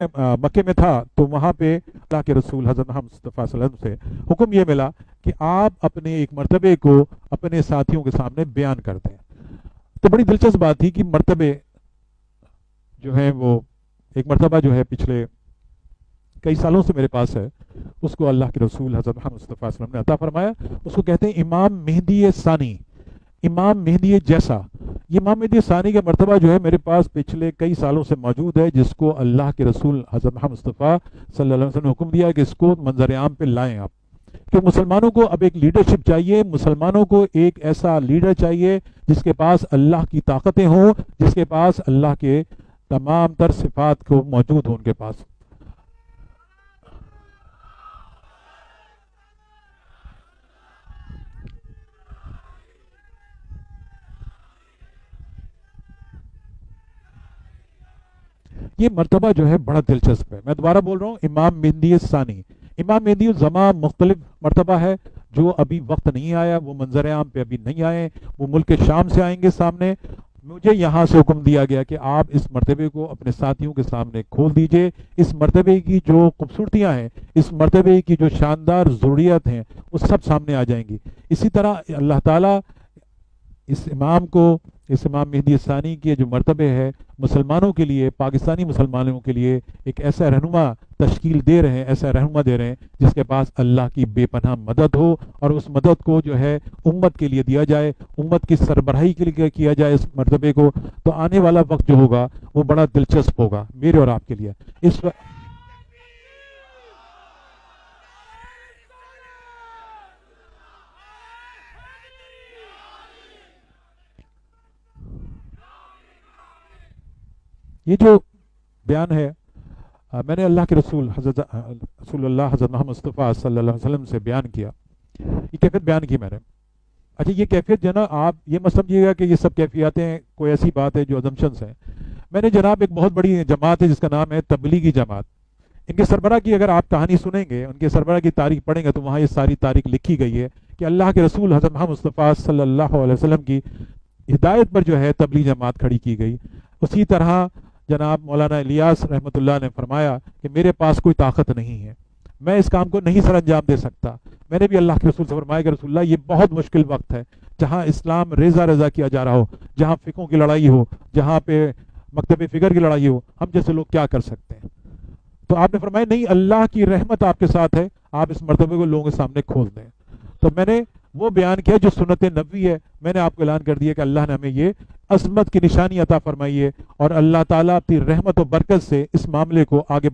مکے میں تھا تو وہاں پہ اللہ کے رسول حضرت محمد مصطفیٰ صلی اللہ علیہ وسلم سے حکم یہ ملا کہ آپ اپنے ایک مرتبے کو اپنے ساتھیوں کے سامنے بیان کرتے ہیں تو بڑی دلچسپ بات تھی کہ مرتبے جو ہیں وہ ایک مرتبہ جو ہے پچھلے کئی سالوں سے میرے پاس ہے، اس کو اللہ کے رسول حضرت محمد مصطفیٰ صلی اللہ علیہ وسلم نے عطا فرمایا۔ اس کو کہتے ہیں امام مہدی ثانی۔ امام مہدی جیسا۔ یہ امام مہدی ثانی کا مرتبہ جو ہے میرے پاس پچھلے کئی سالوں سے موجود ہے، جس کو اللہ کے رسول حضرت محمد مصطفیٰ صلی اللہ علیہ وسلم نے حکم دیا کہ اس کو منظر عام پہ لائیں آپ۔ کہ مسلمانوں کو اب ایک لیڈرشپ چاہیے، مسلمانوں کو ایک ایسا لیڈر چاہیے جس کے پاس اللہ کی طاقتیں ہوں، جس کے پاس اللہ کے تمام تر صفات کو موجود ہوں ان کے پاس۔ یہ مرتبہ جو ہے بڑا دلچسپ ہے۔ میں دوبارہ بول رہا ہوں، امام مہندی ثانی امام مہندی الزما مختلف مرتبہ ہے، جو ابھی وقت نہیں آیا، وہ منظر عام پہ ابھی نہیں آئے، وہ ملک شام سے آئیں گے سامنے۔ مجھے یہاں سے حکم دیا گیا کہ آپ اس مرتبے کو اپنے ساتھیوں کے سامنے کھول دیجیے۔ اس مرتبے کی جو خوبصورتیاں ہیں، اس مرتبے کی جو شاندار ضروریات ہیں، وہ سب سامنے آ جائیں گی۔ اسی طرح اللہ تعالیٰ اس امام کو اس امام مہدی ثانی کے جو مرتبے ہے مسلمانوں کے لیے، پاکستانی مسلمانوں کے لیے ایک ایسا رہنما تشکیل دے رہے ہیں، ایسا رہنما دے رہے ہیں جس کے پاس اللہ کی بے پناہ مدد ہو اور اس مدد کو جو ہے امت کے لیے دیا جائے، امت کی سربراہی کے لیے کیا جائے اس مرتبے کو۔ تو آنے والا وقت جو ہوگا وہ بڑا دلچسپ ہوگا میرے اور آپ کے لیے۔ اس وقت یہ جو بیان ہے میں نے اللہ کے رسول، حضرت رسول اللہ حضرت محمد مصطفیٰ صلی اللہ علیہ وسلم سے بیان کیا۔ یہ کیفیت بیان کی میں نے۔ اچھا یہ کیفیت جو ہے نا آپ یہ مت سمجھیے گا کہ یہ سب کیفیاتیں کوئی ایسی بات ہے جو ازمشنس ہیں۔ میں نے جناب ایک بہت بڑی جماعت ہے جس کا نام ہے تبلیغی جماعت۔ ان کے سربراہ کی اگر آپ کہانی سنیں گے، ان کے سربراہ کی تاریخ پڑھیں گے، تو وہاں یہ ساری تاریخ لکھی گئی ہے کہ اللہ کے رسول حضرت محمد مصطفیٰ صلی اللہ علیہ وسلم کی ہدایت پر جو ہے تبلیغ جماعت کھڑی کی گئی۔ اسی طرح جناب مولانا الیاس رحمۃ اللہ نے فرمایا کہ میرے پاس کوئی طاقت نہیں ہے۔ میں اس کام کو نہیں سر انجام دے سکتا۔ میں نے بھی اللہ کے رسول سے فرمایا کہ رسول اللہ، یہ بہت مشکل وقت ہے۔ جہاں اسلام ریزہ ریزہ کیا جا رہا ہو، جہاں فکوں کی لڑائی ہو، جہاں پہ مکتب فکر کی لڑائی ہو، ہم جیسے لوگ کیا کر سکتے ہیں؟ تو آپ نے فرمایا، نہیں، اللہ کی رحمت آپ کے ساتھ ہے، آپ اس مرتبے کو لوگوں کے سامنے کھول دیں۔ تو میں نے وہ بیان کیا جو سنت نبی ہے، میں نے آپ کو اعلان کر دیا کہ اللہ نے ہمیں یہ عظمت کی نشانی عطا فرمائی ہے اور اللہ تعالیٰ اپنی رحمت و برکت سے اس معاملے کو آگے